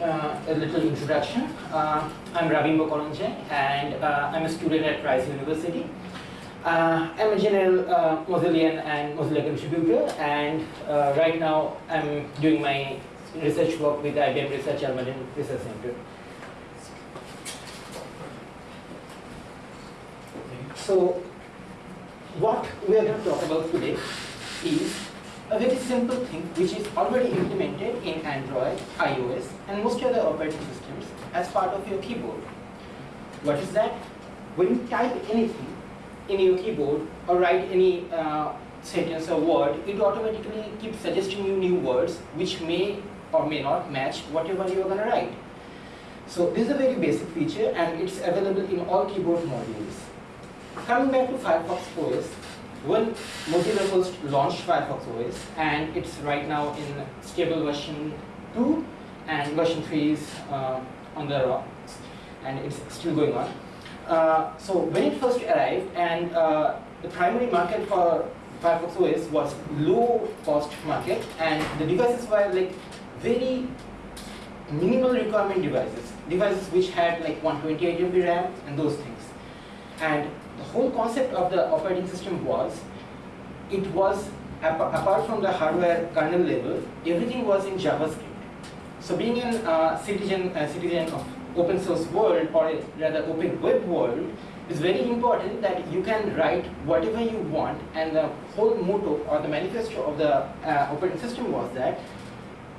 uh, a little introduction. Uh, I'm Rabimba Karanjai and uh, I'm a student at Rice University. Uh, I'm a general uh, Mozillian and Mozilla contributor and uh, right now I'm doing my research work with IBM Research Almaden Research Center. So what we are going to talk about today is a very simple thing which is already implemented in Android, iOS and most other operating systems as part of your keyboard. What is that? When you type anything in your keyboard or write any uh, sentence or word, it automatically keeps suggesting you new words which may or may not match whatever you are going to write. So this is a very basic feature and it's available in all keyboard modules. Coming back to Firefox OS, when Mozilla first launched Firefox OS and it's right now in stable version 2 and version 3 is uh, on the rocks and it's still going on. Uh, so when it first arrived and uh, the primary market for Firefox OS was low cost market and the devices were like very minimal requirement devices, devices which had like 128 MB RAM and those things. And the whole concept of the operating system was, it was, apart from the hardware kernel level, everything was in JavaScript. So being a uh, citizen, a citizen of open source world, or rather open web world, is very important that you can write whatever you want and the whole motto or the manifesto of the uh, operating system was that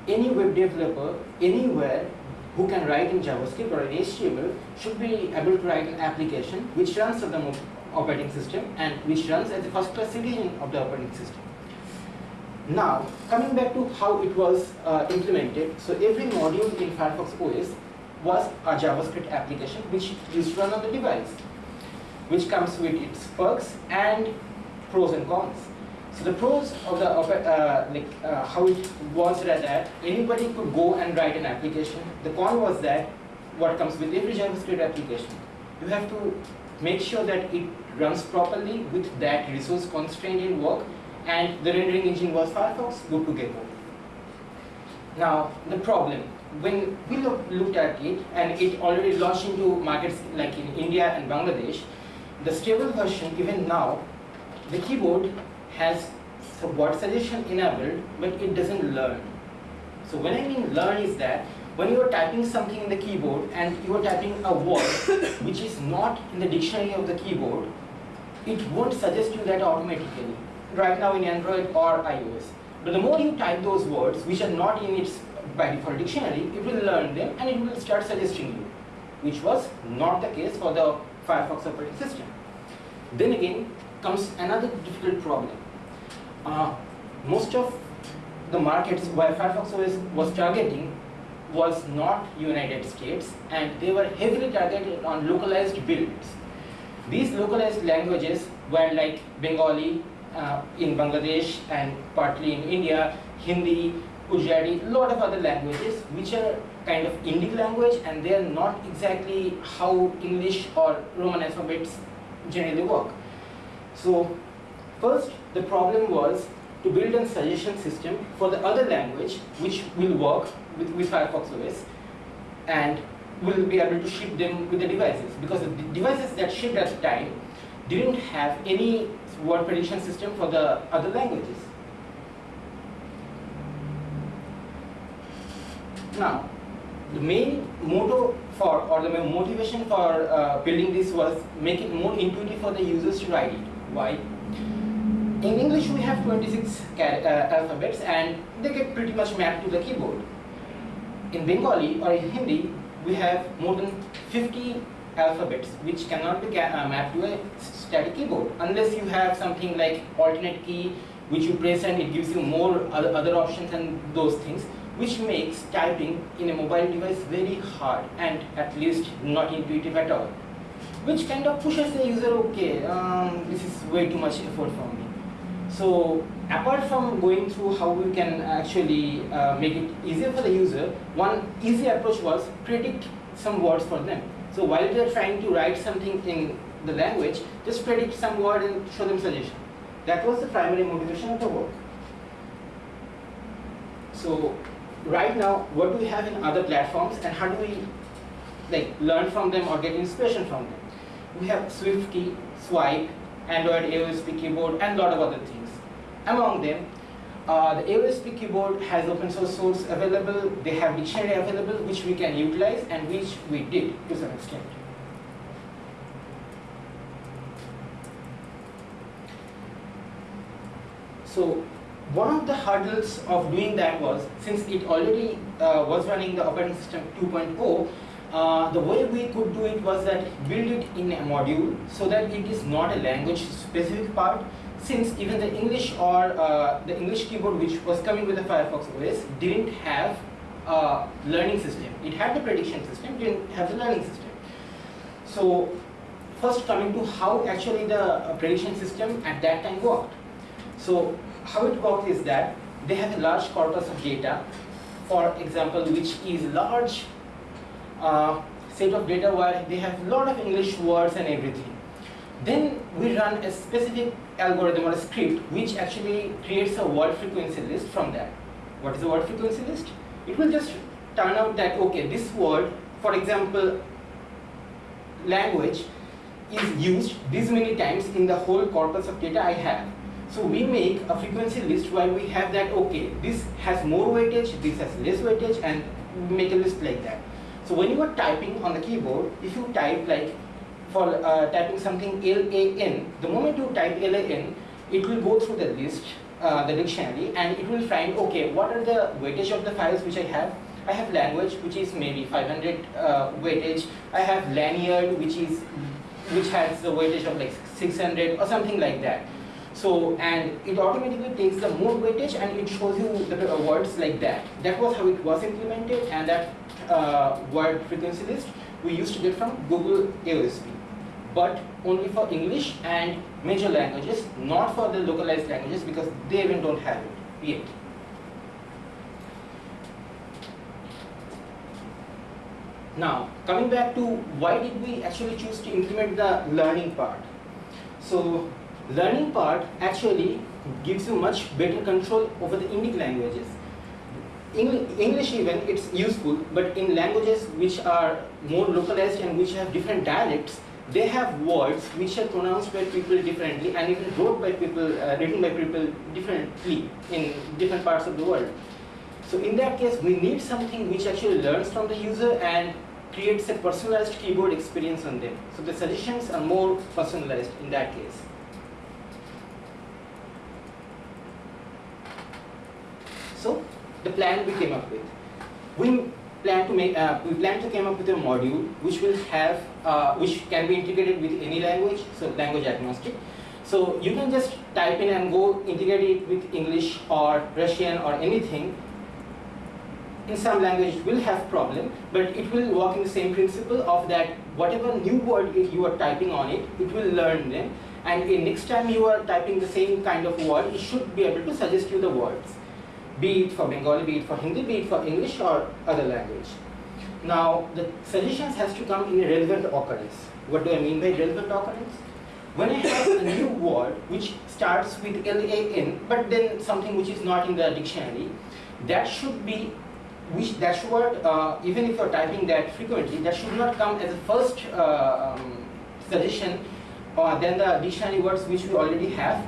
any web developer anywhere who can write in JavaScript or in HTML should be able to write an application which runs on the operating system and which runs as a first class citizen of the operating system. Now, coming back to how it was uh, implemented, so every module in Firefox OS was a JavaScript application which to run on the device, which comes with its perks and pros and cons. So the pros of the uh, like uh, how it was that anybody could go and write an application. The con was that what comes with every JavaScript application, you have to make sure that it runs properly with that resource constraint in work and the rendering engine was Firefox, good to get Gecko. Now the problem, when we look, looked at it and it already launched into markets like in India and Bangladesh, the stable version even now, the keyboard has word suggestion enabled, but it doesn't learn. So when I mean learn is that when you are typing something in the keyboard and you are typing a word which is not in the dictionary of the keyboard, it won't suggest you that automatically, right now in Android or iOS. But the more you type those words which are not in its by default dictionary, it will learn them and it will start suggesting you, which was not the case for the Firefox operating system. Then again comes another difficult problem uh, most of the markets where Firefox OS was targeting was not United States and they were heavily targeted on localized builds. These localized languages were like Bengali uh, in Bangladesh and partly in India, Hindi, Gujarati, a lot of other languages which are kind of Indic language and they are not exactly how English or Roman alphabets generally work. So first the problem was to build a suggestion system for the other language which will work with, with Firefox OS and will be able to ship them with the devices because the devices that shipped at the time didn't have any word prediction system for the other languages. Now, the main motto for or the motivation for uh, building this was make it more intuitive for the users to write it. Why? In English, we have 26 uh, alphabets and they get pretty much mapped to the keyboard. In Bengali or in Hindi, we have more than 50 alphabets which cannot be uh, mapped to a static keyboard. Unless you have something like alternate key which you press and it gives you more other, other options and those things which makes typing in a mobile device very hard and at least not intuitive at all. Which kind of pushes the user okay um, this is way too much effort for me so apart from going through how we can actually uh, make it easier for the user, one easy approach was predict some words for them. So while they're trying to write something in the language, just predict some word and show them suggestion. That was the primary motivation of the work. So right now, what do we have in other platforms and how do we like learn from them or get inspiration from them? We have SwiftKey, Swype, Android AOSP keyboard, and a lot of other things. Among them, uh, the AOSP keyboard has open source source available, they have dictionary available which we can utilize and which we did to some extent. So one of the hurdles of doing that was, since it already uh, was running the operating system 2.0, uh, the way we could do it was that build it in a module so that it is not a language specific part since even the English or uh, the English keyboard which was coming with the Firefox OS didn't have a learning system. It had the prediction system, didn't have the learning system. So first coming to how actually the uh, prediction system at that time worked. So how it worked is that they have a large corpus of data, for example, which is a large uh, set of data where they have a lot of English words and everything. Then we run a specific algorithm or a script which actually creates a word frequency list from that. What is a word frequency list? It will just turn out that, okay, this word, for example, language is used this many times in the whole corpus of data I have. So we make a frequency list where we have that, okay, this has more weightage, this has less weightage, and make a list like that. So when you are typing on the keyboard, if you type like for uh, typing something LAN, the moment you type LAN, it will go through the list, uh, the dictionary, and it will find, okay, what are the weightage of the files which I have? I have language, which is maybe 500 uh, weightage. I have lanyard, which is which has the weightage of like 600 or something like that. So, and it automatically takes the more weightage and it shows you the uh, words like that. That was how it was implemented and that uh, word frequency list we used to get from Google AOSP. But only for English and major languages, not for the localized languages because they even don't have it yet. Now, coming back to why did we actually choose to implement the learning part? So, learning part actually gives you much better control over the Indic languages. English even, it's useful, but in languages which are more localized and which have different dialects, they have words which are pronounced by people differently and even wrote by people, uh, written by people differently in different parts of the world. So in that case, we need something which actually learns from the user and creates a personalized keyboard experience on them. So the suggestions are more personalized in that case. So the plan we came up with. We plan to make uh, we plan to come up with a module which will have uh, which can be integrated with any language, so language agnostic. So you can just type in and go integrate it with English or Russian or anything. In some language will have problem, but it will work in the same principle of that whatever new word you are typing on it, it will learn them. And next time you are typing the same kind of word, it should be able to suggest you the words be it for Bengali, be it for Hindi, be it for English or other language. Now, the suggestions has to come in a relevant occurrence. What do I mean by relevant occurrence? When I have a new word which starts with L-A-N, but then something which is not in the dictionary, that should be, which that word, uh, even if you're typing that frequently, that should not come as a first uh, um, suggestion or then the dictionary words which we already have,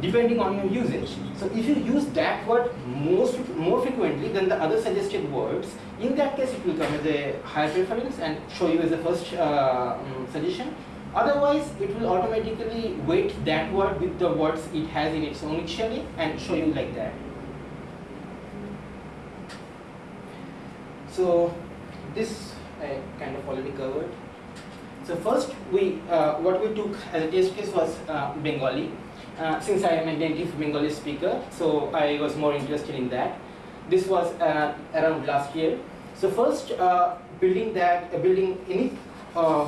depending on your usage. So if you use that word most, more frequently than the other suggested words, in that case it will come as a higher preference and show you as a first uh, um, suggestion. Otherwise, it will automatically weight that word with the words it has in its own dictionary and show you like that. So this I kind of already covered. So first, we uh, what we took as a test case was uh, Bengali. Uh, since I am a native Bengali speaker, so I was more interested in that. This was uh, around last year. So first, uh, building that, uh, building any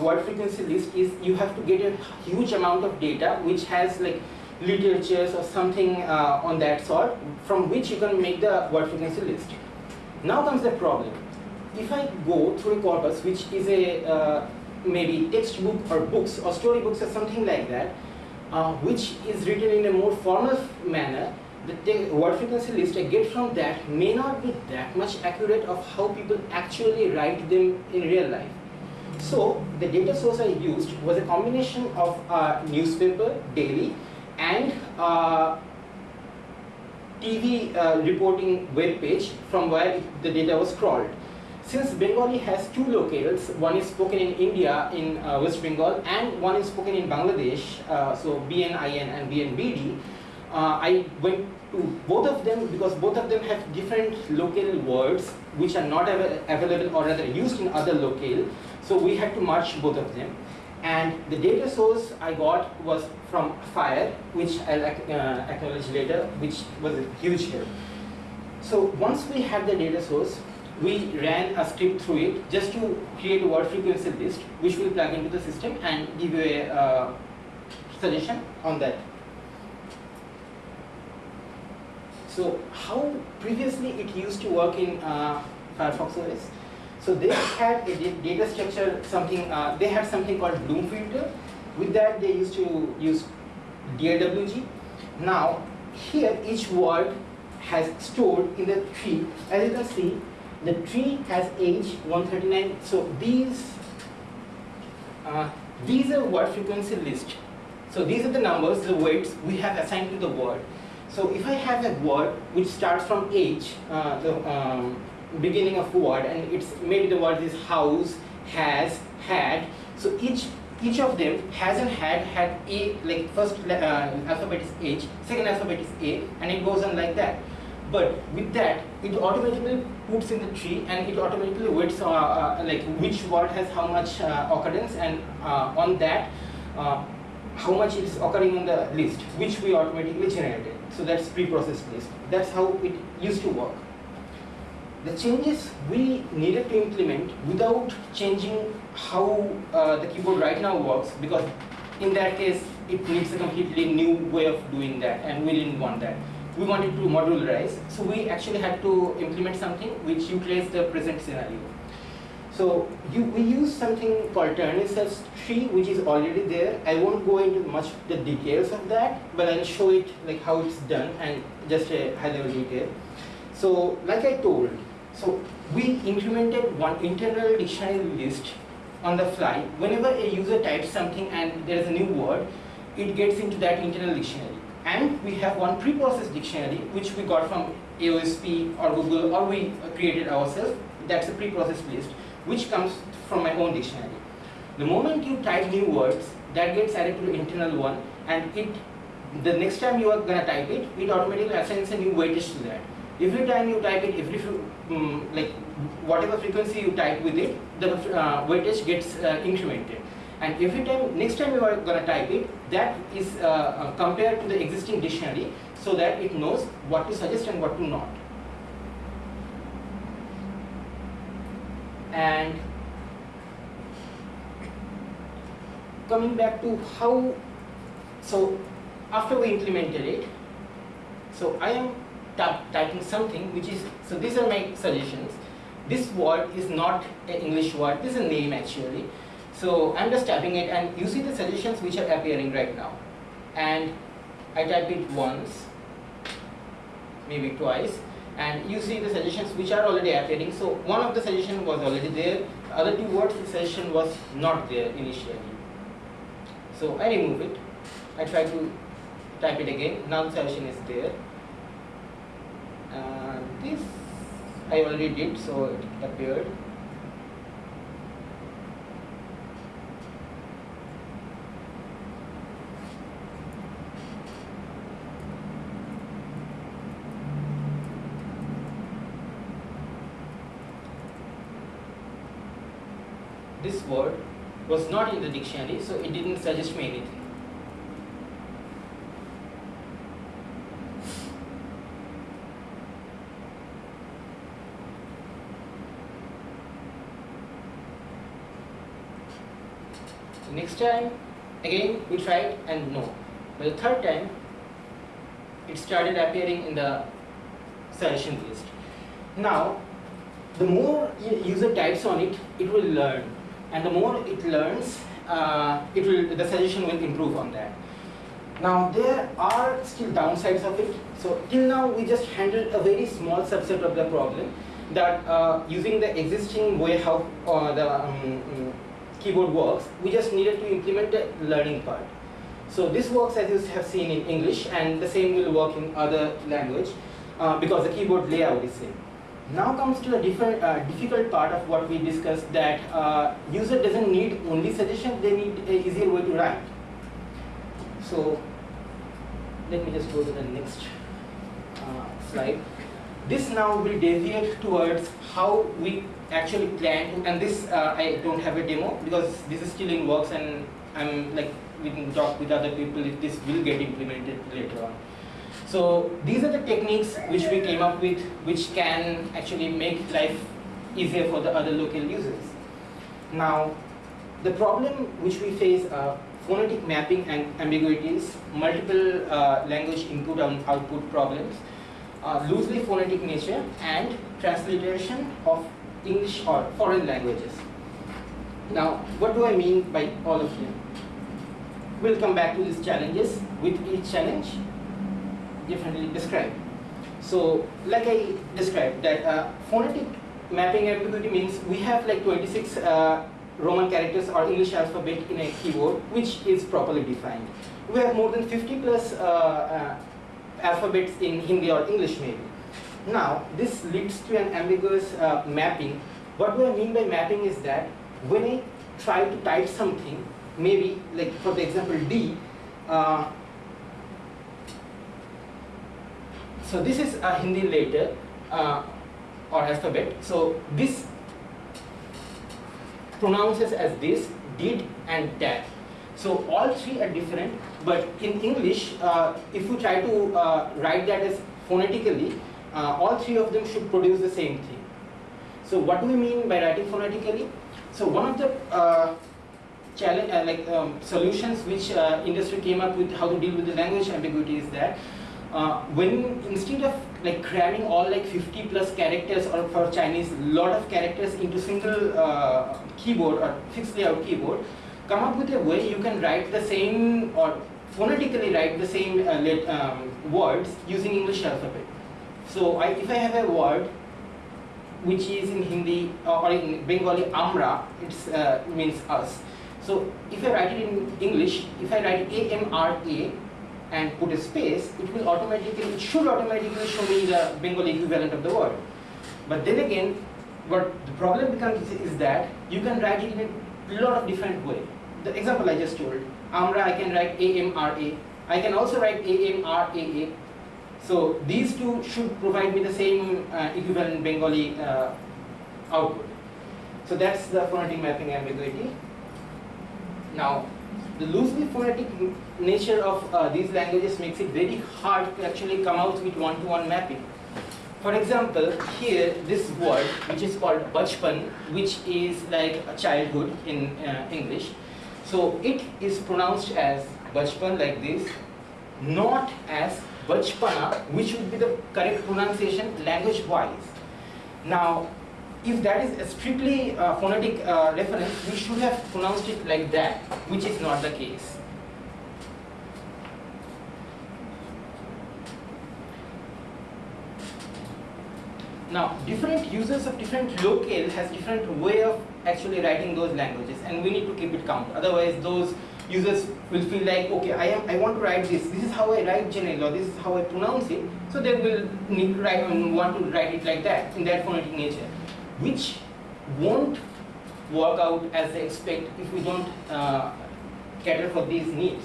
word frequency list is you have to get a huge amount of data which has like literatures or something on that sort from which you can make the word frequency list. Now comes the problem. If I go through a corpus which is a maybe textbook or books or storybooks or something like that, uh, which is written in a more formal manner, the word frequency list I get from that may not be that much accurate of how people actually write them in real life. So the data source I used was a combination of a newspaper, daily, and uh, TV uh, reporting web page from where the data was crawled. Since Bengali has two locales, one is spoken in India in uh, West Bengal and one is spoken in Bangladesh, uh, so BNIN and BNBD, uh, I went to both of them because both of them have different local words which are not av available or rather used in other locale. So we had to merge both of them. And the data source I got was from FIRE, which I'll uh, acknowledge later, which was a huge help. So once we had the data source, we ran a script through it just to create a word frequency list, which will plug into the system and give you a uh, suggestion on that. So how previously it used to work in uh, Firefox OS? So they had a data structure, something, uh, they had something called Bloom filter. With that they used to use DAWG. Now here each word has stored in the tree. As you can see, the tree has age 139. So these, uh, these are word frequency list. So these are the numbers, the weights we have assigned to the word. So if I have a word which starts from age, uh, the um, beginning of word and it's maybe the word is house, has, had. So each each of them has and had had a like first uh, alphabet is H, second alphabet is A, and it goes on like that. But with that, it automatically puts in the tree and it automatically weights uh, uh, like which word has how much uh, occurrence and uh, on that uh, how much is occurring on the list, which we automatically generated. So that's pre-processed list. That's how it used to work the changes we needed to implement without changing how uh, the keyboard right now works because in that case it needs a completely new way of doing that and we didn't want that. We wanted to modularize so we actually had to implement something which utilized the present scenario. So you, we use something called search tree which is already there. I won't go into much the details of that but I'll show it like how it's done and just a high level detail. So like I told, so we implemented one internal dictionary list on the fly. Whenever a user types something and there is a new word, it gets into that internal dictionary. And we have one pre-processed dictionary which we got from AOSP or Google or we created ourselves. That's a pre-processed list which comes from my own dictionary. The moment you type new words, that gets added to the internal one and it the next time you are gonna type it, it automatically assigns a new weightage to that. Every time you type it, every um, like whatever frequency you type with it, the uh, weightage gets uh, incremented. And every time, next time you are going to type it, that is uh, uh, compared to the existing dictionary so that it knows what to suggest and what to not. And coming back to how, so after we implemented it, so I am typing something which is, so these are my suggestions. This word is not an English word, this is a name actually. So I'm just typing it and you see the suggestions which are appearing right now. And I type it once, maybe twice, and you see the suggestions which are already appearing. So one of the suggestion was already there, the other two words the suggestion was not there initially. So I remove it, I try to type it again, now the suggestion is there uh, this I already did so it appeared this word was not in the dictionary so it didn't suggest me anything next time, again we tried and no. But the third time, it started appearing in the suggestion list. Now, the more user types on it, it will learn. And the more it learns, uh, it will the suggestion will improve on that. Now there are still downsides of it. So till now we just handled a very small subset of the problem that uh, using the existing way how uh, the um, um, keyboard works, we just needed to implement the learning part. So this works as you have seen in English and the same will work in other language uh, because the keyboard layout is same. Now comes to the different, uh, difficult part of what we discussed that uh, user doesn't need only suggestion, they need a easier way to write. So let me just go to the next uh, slide. This now will deviate towards how we actually plan and this uh, I don't have a demo because this is still in works and I'm like we can talk with other people if this will get implemented later on. So these are the techniques which we came up with which can actually make life easier for the other local users. Now the problem which we face are phonetic mapping and ambiguities, multiple uh, language input and output problems, uh, loosely phonetic nature and transliteration of English or foreign languages. Now what do I mean by all of them? We'll come back to these challenges with each challenge differently described. So, like I described, that uh, phonetic mapping ambiguity means we have like 26 uh, Roman characters or English alphabet in a keyboard, which is properly defined. We have more than 50 plus uh, uh, alphabets in Hindi or English maybe. Now, this leads to an ambiguous uh, mapping. What do I mean by mapping is that when I try to type something, maybe like for the example D, uh, so this is a Hindi letter uh, or alphabet. So this pronounces as this, did and that. So all three are different, but in English, uh, if you try to uh, write that as phonetically, uh, all three of them should produce the same thing. So what do we mean by writing phonetically? So one of the uh, challenge, uh, like um, solutions which industry came up with how to deal with the language ambiguity is that uh, when instead of like cramming all like 50 plus characters or for Chinese lot of characters into single uh, keyboard or fixed layout keyboard, come up with a way you can write the same or phonetically write the same uh, let, um, words using English alphabet. So I, if I have a word which is in Hindi uh, or in Bengali Amra, it means us. So if I write it in English, if I write A-M-R-A and put a space, it will automatically, it should automatically show me the Bengali equivalent of the word. But then again, what the problem becomes is that you can write it in a lot of different way. The example I just told, Amra, I can write A-M-R-A. I can also write A-M-R-A-A. So these two should provide me the same uh, equivalent Bengali uh, output. So that's the phonetic mapping ambiguity. Now, the loosely phonetic nature of uh, these languages makes it very hard to actually come out with one-to-one -one mapping. For example, here this word, which is called bachpan, which is like a childhood in uh, English. So it is pronounced as bachpan like this, not as bachpana, which would be the correct pronunciation language-wise. Now, if that is a strictly uh, phonetic uh, reference, we should have pronounced it like that, which is not the case. Now, different users of different locale has different way of actually writing those languages, and we need to keep it count. Otherwise, those users will feel like, okay, I am, I want to write this. This is how I write generally, or this is how I pronounce it. So they will need to write and want to write it like that in that phonetic nature which won't work out as they expect if we don't uh, cater for these needs.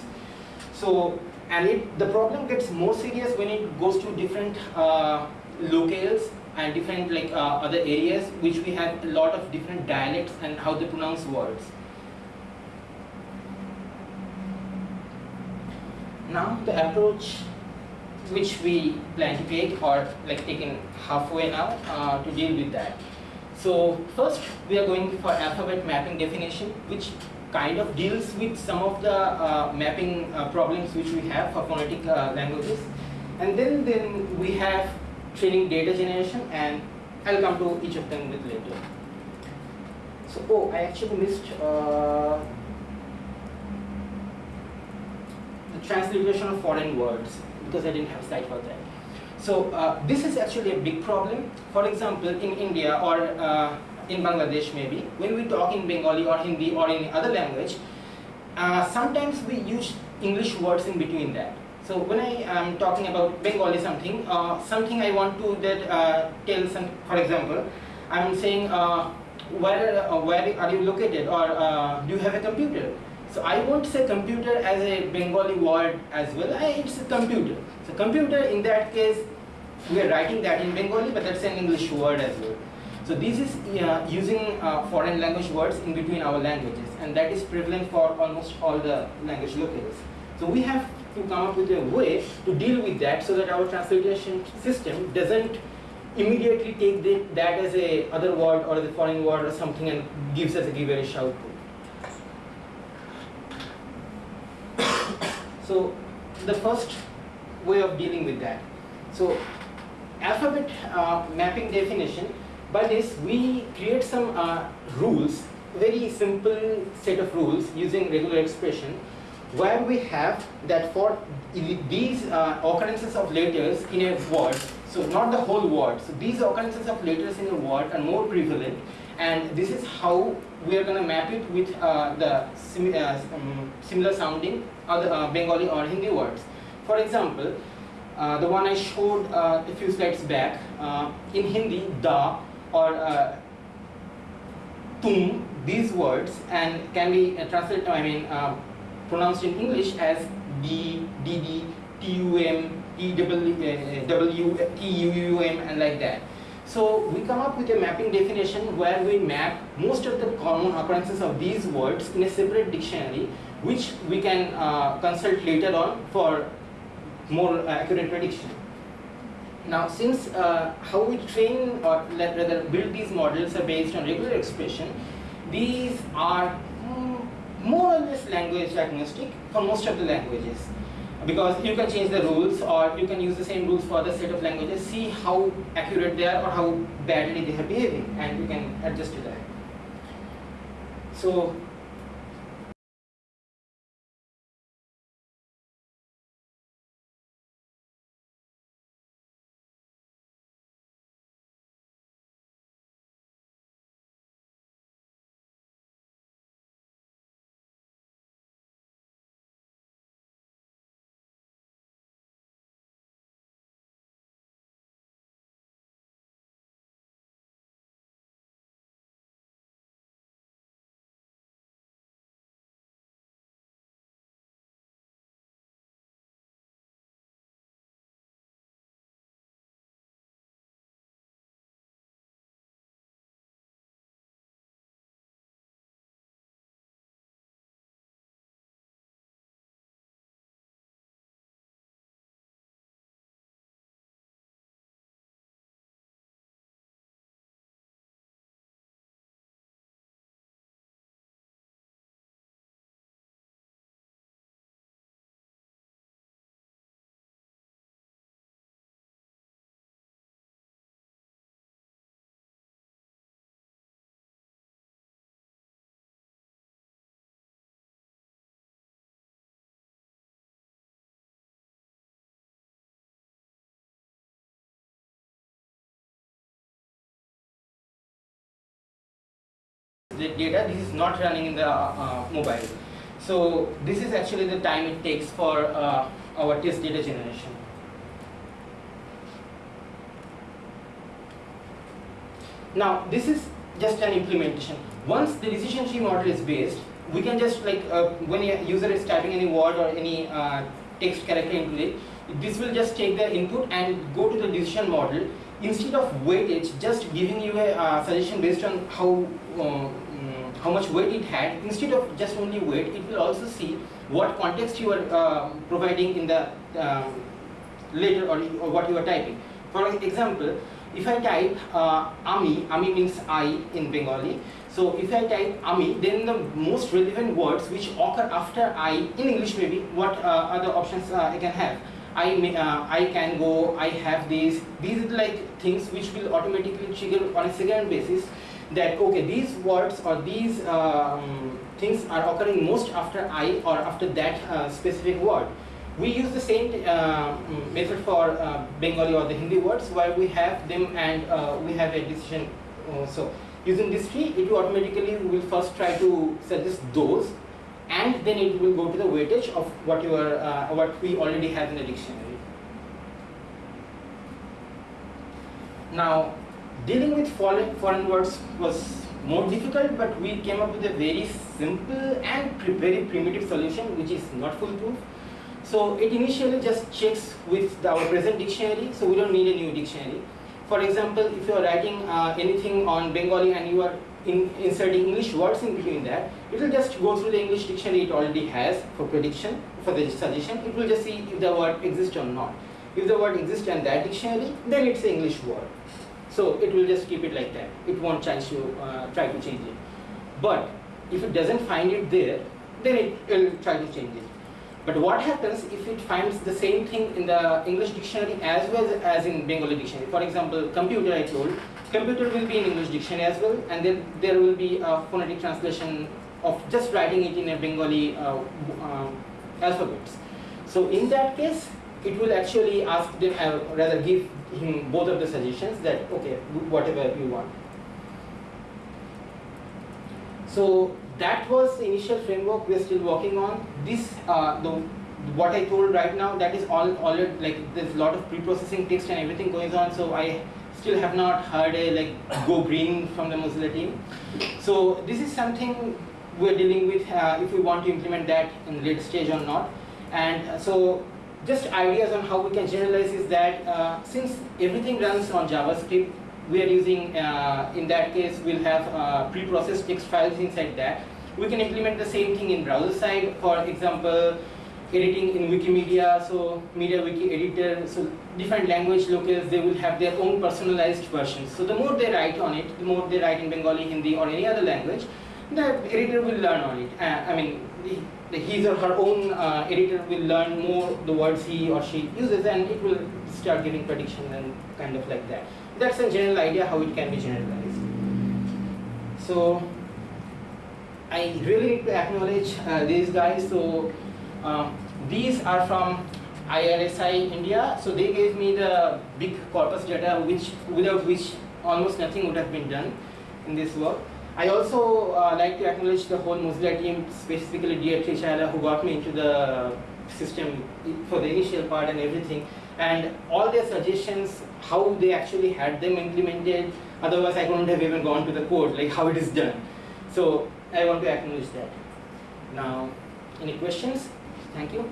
So, and it, the problem gets more serious when it goes to different uh, locales and different like uh, other areas which we have a lot of different dialects and how they pronounce words. Now the approach which we plan to take or like taken halfway now uh, to deal with that. So first we are going for alphabet mapping definition which kind of deals with some of the uh, mapping uh, problems which we have for phonetic uh, languages. And then, then we have training data generation and I'll come to each of them with later. So, oh, I actually missed uh, the transliteration of foreign words because I didn't have slide for that. So uh, this is actually a big problem. For example, in India or uh, in Bangladesh maybe, when we talk in Bengali or Hindi or any other language, uh, sometimes we use English words in between that. So when I am talking about Bengali something, uh, something I want to that uh, tell some, for example, I'm saying uh, where where are you located or do you have a computer? So I won't say computer as a Bengali word as well. I, it's a computer. So computer in that case, we are writing that in Bengali, but that's an English word as well. So this is uh, using uh, foreign language words in between our languages, and that is prevalent for almost all the language locales. So we have to come up with a way to deal with that so that our translation system doesn't immediately take the, that as a other word or the foreign word or something and gives us a gibberish output. so the first way of dealing with that. So alphabet uh, mapping definition, by this we create some uh, rules, very simple set of rules using regular expression where we have that for these uh, occurrences of letters in a word, so not the whole word, so these occurrences of letters in a word are more prevalent and this is how we are going to map it with uh, the sim uh, um, similar sounding other uh, Bengali or Hindi words. For example, uh, the one I showed uh, a few slides back, in Hindi, da or tum, these words and can be translated, I mean, pronounced in English as D, DD, TUM, EW, and like that. So we come up with a mapping definition where we map most of the common occurrences of these words in a separate dictionary which we can uh, consult later on for more uh, accurate prediction. Now since uh, how we train or rather build these models are based on regular expression, these are more or less language agnostic for most of the languages because you can change the rules or you can use the same rules for other set of languages, see how accurate they are or how badly they are behaving and you can adjust to that. So the data. This is not running in the uh, mobile. So this is actually the time it takes for uh, our test data generation. Now this is just an implementation. Once the decision tree model is based, we can just like uh, when a user is typing any word or any uh, text character into it, this will just take the input and go to the decision model instead of weightage, just giving you a uh, suggestion based on how uh, how much weight it had, instead of just only weight, it will also see what context you are uh, providing in the um, later or, or, what you are typing. For example, if I type uh, ami, ami means I in Bengali. So if I type ami, then the most relevant words which occur after I in English maybe, what uh, other options uh, I can have. I, may, uh, I can go, I have these, these are like things which will automatically trigger on a second basis that okay these words or these um, things are occurring most after I or after that uh, specific word. we use the same uh, method for uh, Bengali or the Hindi words where we have them and uh, we have a decision. So using this tree, it will automatically will first try to suggest those and then it will go to the weightage of what you are, uh, what we already have in the dictionary. Now, dealing with foreign, foreign words was more difficult, but we came up with a very simple and very primitive solution, which is not foolproof. So it initially just checks with the, our present dictionary, so we don't need a new dictionary. For example, if you are writing uh, anything on Bengali and you are in, inserting English words in between that, it will just go through the English dictionary it already has for prediction, for the suggestion. It will just see if the word exists or not. If the word exists in that dictionary, then it's an English word. So it will just keep it like that. It won't try to uh, try to change it. But if it doesn't find it there, then it will try to change it. But what happens if it finds the same thing in the English dictionary as well as in Bengali dictionary? For example, computer I told, computer will be in English dictionary as well and then there will be a phonetic translation of just writing it in a Bengali uh, uh, alphabets. So in that case, it will actually ask them, uh, rather give him both of the suggestions that, okay, whatever you want. So that was the initial framework we are still working on. This, uh, the, what I told right now, that is all, all like there's a lot of pre-processing text and everything going on. So I still have not heard a like go green from the Mozilla team. So this is something we're dealing with uh, if we want to implement that in the late stage or not. And uh, so just ideas on how we can generalize is that uh, since everything runs on JavaScript, we are using, uh, in that case, we'll have uh, pre-processed text files inside that. We can implement the same thing in browser side, for example, editing in Wikimedia, so MediaWiki editor, so different language locals, they will have their own personalized versions. So the more they write on it, the more they write in Bengali, Hindi, or any other language, the editor will learn on it. Uh, I mean, his or her own uh, editor will learn more the words he or she uses, and it will start giving predictions and kind of like that that's a general idea how it can be generalized. So I really need to acknowledge uh, these guys. So um, these are from IRSI India. So they gave me the big corpus data which without which almost nothing would have been done in this work. I also uh, like to acknowledge the whole Mozilla team, specifically Dietrich Ayala, who got me into the system for the initial part and everything and all their suggestions, how they actually had them implemented, otherwise I couldn't have even gone to the code, like how it is done. So I want to acknowledge that. Now, any questions? Thank you.